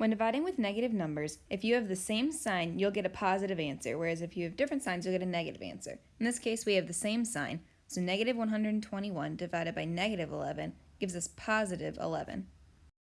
When dividing with negative numbers, if you have the same sign, you'll get a positive answer, whereas if you have different signs, you'll get a negative answer. In this case, we have the same sign, so negative 121 divided by negative 11 gives us positive 11.